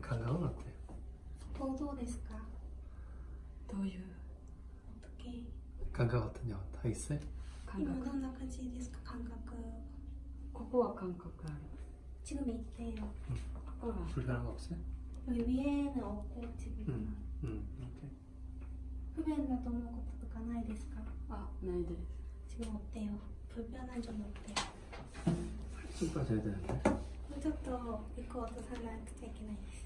감각은 어때? 보도 ですかどういう 어떻게 감각 어떠냐? 다 있어요? 感今覚どんな感じですか感覚ここは感覚ある 지금 이때요 ここは 불편한 거 없어요? 여기 위에는 없고 지금 응. 응. 오케이. 不便だと思うこととかないですかあないです 지금 어때요? 불편한 점이 어때요? 쑥 빠져야 되는데. もうちょっと行こうとさなくちゃいけないです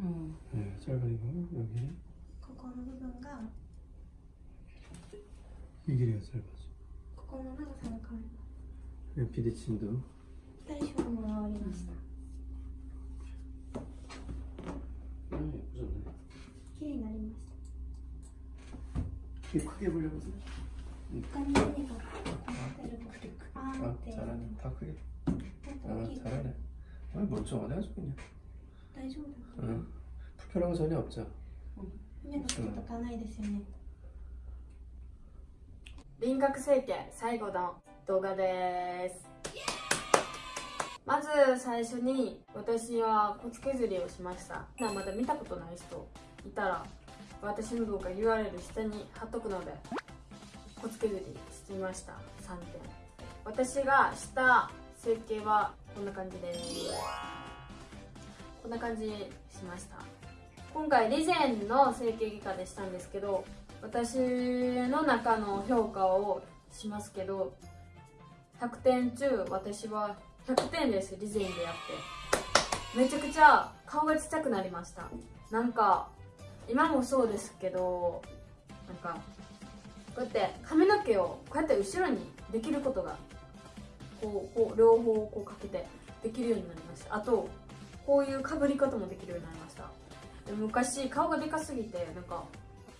음. 네, 짧은 거 여기. 그거는 흡연가. 이 길이가 짧아서. 그거는 항상 가요. 비대칭도. 딸시원으로 어린이시다. 음, 예쁘졌네. 길이 나린 맛이다. 이 크게 불려보세요. 깐이가 아, 아, 잘하네. 다 크게. 아, 아 잘하네. 아, 멀쩡하네 아주 그냥. 大丈夫だ 응. 불편한 거 전혀 없죠. 目の付けとかないですよね輪郭整形最後の動画ですまず最初に私は骨削りをしましたまだ見たことない人いたら私の動画 URL 下に貼っとくので骨削りしてみました3点私がした整形はこんな感じです こんな感じしました。今回リゼンの整形外科でしたんですけど私の中の評価をしますけど100点中私は100点ですリゼンでやって。めちゃくちゃ顔がちっちゃくなりました。なんか今もそうですけどなんかこうやって髪の毛をこうやって後ろにできることがこうこう両方こうかけてできるようになりました。あとこういうかぶり方もできるようになりました。昔顔がでかすぎてなんか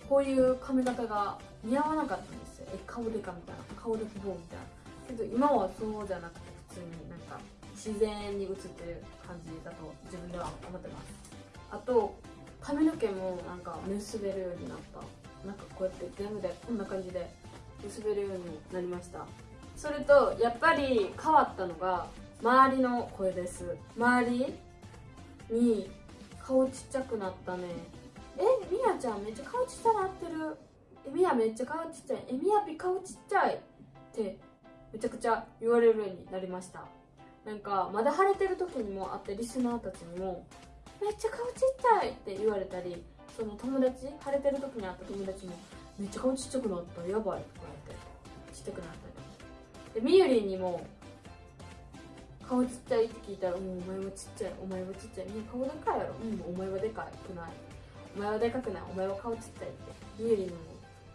こういう髪型が似合わなかったんですよ。え顔でかみたいな。顔で希望みたいな。けど今はそうじゃなくて普通になんか自然に映ってる感じだと自分では思ってます。あと髪の毛もなんか結べるようになった。なんかこうやって全部でこんな感じで結べるようになりました。それとやっぱり変わったのが周りの声です。周りに顔ちっちゃくなったね。えみやちゃんめっちゃ顔ちっちゃなってる。えみやめっちゃ顔ちっちゃい。えみやぴ顔ちっちゃいってめちゃくちゃ言われるようになりました。なんかまだ腫れてる時にもあってリスナーたちにもめっちゃ顔ちっちゃいって言われたりその友達腫れてる時に会った友達もめっちゃ顔ちっちゃくなったやばいとか言ってちっちゃくなったり。でみゆりにも顔ちっちゃいって聞いたら「うんお前はちっちゃいお前はちっちゃい。みんな顔でかいやろ。うん。お前はでかくない。お前はでかくない。お前は顔ちっちゃい」って。みゆりんにも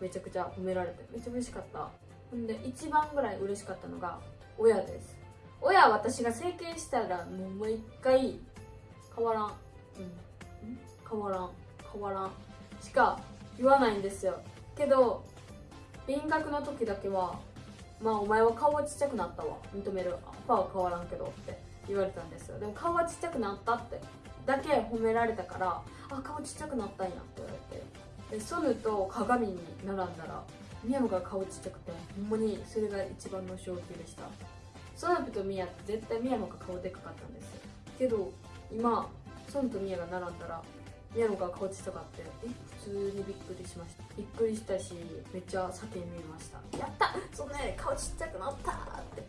めちゃくちゃ褒められてめっちゃ嬉しかった。ほんで一番ぐらい嬉しかったのが親です。親は私が整形したらもう毎回変わらん、うん、変わらん。変わらん。しか言わないんですよ。けど輪郭の時だけはまあお前は顔はちっちゃくなったわ。認める。パは変わらんけどって。言われたんですよ。でも顔はちっちゃくなったって。だけ褒められたからあ顔ちっちゃくなったんやって言われて。でソヌと鏡に並んだらミヤが顔ちっちゃくてほんまにそれが一番の衝撃でした。ソヌとミヤって絶対ミヤが顔でかかったんですよ。けど今ソヌとミヤが並んだらミヤノが顔ちっちゃかってえ普通にびっくりしました。びっくりしたしめっちゃ叫んでみました。やった！そんなね顔ちっちゃくなったって。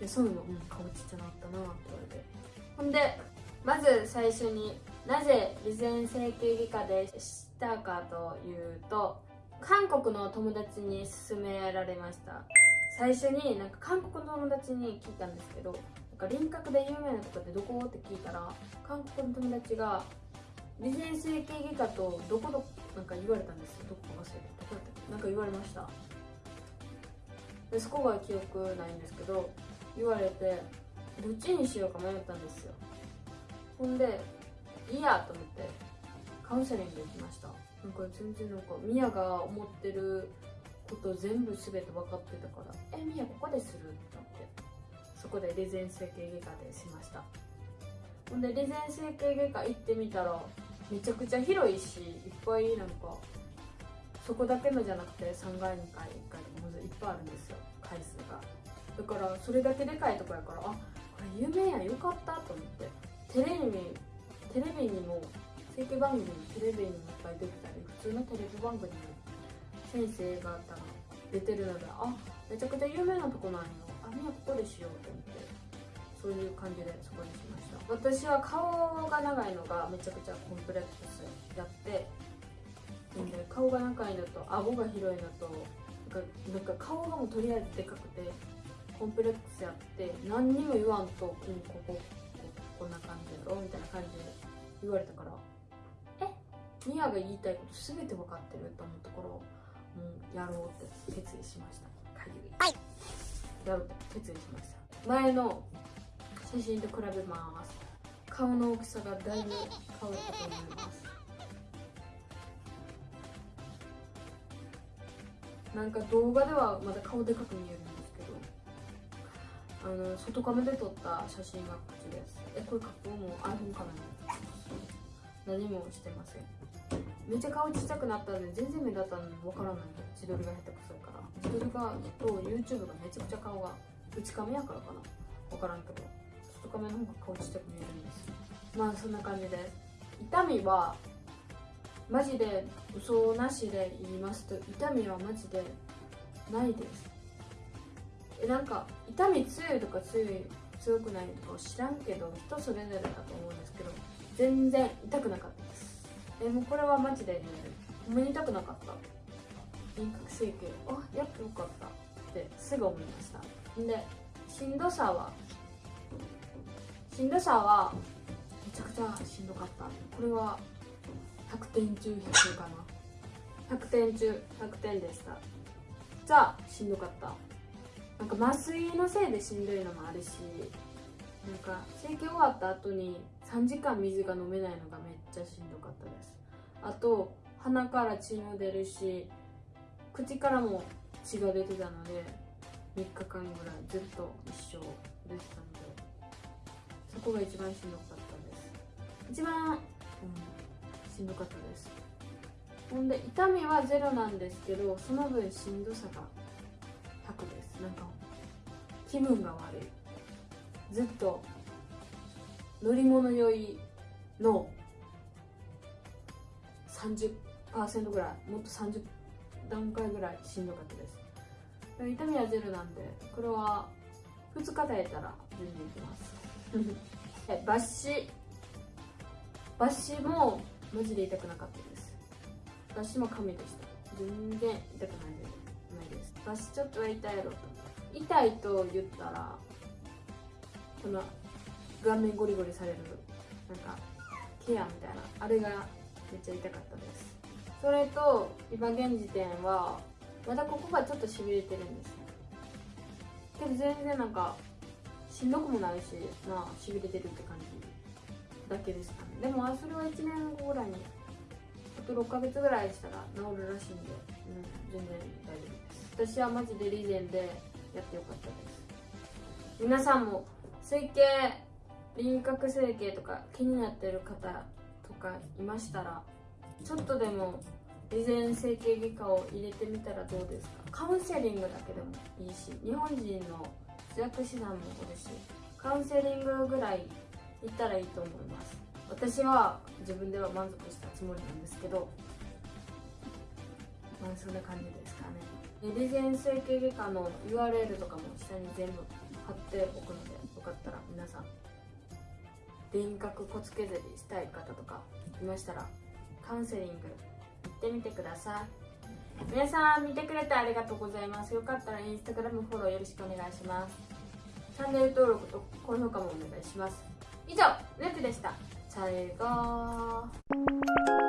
でソヌも、うん、顔ちっちゃなったなって言われて。ほんでまず最初になぜ備前整形外科でしたかというと韓国の友達に勧められました。最初になんか韓国の友達に聞いたんですけどなんか輪郭で有名なとこってどこ？って聞いたら韓国の友達が備前整形外科とどこどなんか言われたんですどこか忘れて。どこだった？なんか言われました。でそこが記憶ないんですけど言われてどっちにしようか迷ったんですよ。ほんでいいやと思ってカウンセリング行きました。なんか全然なんかミヤが思ってること全部全て分かってたから「えミヤここでする?」って思って。そこでレゼン整形外科でしました。ほんでレゼン整形外科行ってみたらめちゃくちゃ広いしいっぱいなんかそこだけのじゃなくて3階2階1階とかまずいっぱいあるんですよ回数が。だからそれだけでかいとこやからあこれ有名やよかったと思って。テレビテレビにも整形番組テレビにもいっぱい出てたり普通のテレビ番組にも先生方が出てるのであめちゃくちゃ有名なとこなんよ。あみんなここでしようと思って。そういう感じでそこにしました。私は顔が長いのがめちゃくちゃコンプレックスやってんで顔が長いのと顎が広いのとなんかなんか顔がもうとりあえずでかくてコンプレックスやって何にも言わんと、うん、ここここんな感じやろみたいな感じで言われたからえ？ミヤが言いたいこと全て分かってると思うところを、うん、やろうって決意しました。はい。やろうって決意しました。前の写真と比べます。顔の大きさがだいぶ変わったと思います。なんか動画ではまだ顔でかく見えるんですけどあの外カメで撮った写真がこっちです。えこれ加工も iPhone カメラ何もしてません。めっちゃ顔ちっちゃくなったんで全然目立たんの分からない自撮りが下手くそやから。自撮りがと YouTube がめちゃくちゃ顔が内カメやからかな。分からんけど。外カメの方が顔ちっちゃく見えるんです。まあそんな感じで。す痛みはマジで嘘なしで言いますと痛みはマジでないです。えなんか痛み強いとか強い強くないとか知らんけど人それぞれだと思うんですけど全然痛くなかったです。えもうこれはマジでねほんまに痛くなかった。輪郭整形あやってよかったってすぐ思いました。んでしんどさはしんどさはめちゃくちゃしんどかった。これは100点中100かな。100点中100点でした。じゃあしんどかった。なんか麻酔のせいでしんどいのもあるしなんか整形終わった後に3時間水が飲めないのがめっちゃしんどかったです。あと鼻から血も出るし口からも血が出てたので3日間ぐらいずっと一生出てたので。そこが一番しんどかったです。一番、うん、しんどかったです。ほんで痛みはゼロなんですけどその分しんどさが100です。なんか気分が悪い。ずっと乗り物酔いの30%ぐらいもっと30段階ぐらいしんどかったです。痛みはゼロなんでこれは2日耐えたら全然いきます。抜歯抜歯もマジで痛くなかったです。抜歯も神でした。全然痛くないです。抜歯ちょっとは痛いやろと痛いと言ったらこの顔面ゴリゴリされるなんかケアみたいなあれがめっちゃ痛かったです。それと今現時点はまだここがちょっとしびれてるんですけど全然なんかしんどくもないしまあしびれてるって感じだけですかね。でもそれは1年後ぐらいにあと6ヶ月ぐらいしたら治るらしいんで、うん、全然大丈夫です。私はマジでリゼンでやってよかったです。皆さんも整形輪郭整形とか気になってる方とかいましたらちょっとでも備前整形外科を入れてみたらどうですか？カウンセリングだけでもいいし日本人の通訳師さんもおるしカウンセリングぐらい行ったらいいと思います。私は自分では満足したつもりなんですけどまあそんな感じですかね。備前整形外科の URL とかも下に全部貼っておくのでよかったら皆さん輪郭骨削りしたい方とかいましたらカウンセリング行ってみてください。皆さん見てくれてありがとうございます。よかったらインスタグラムフォローよろしくお願いします。チャンネル登録と高評価もお願いします。以上ループでした。さようなら。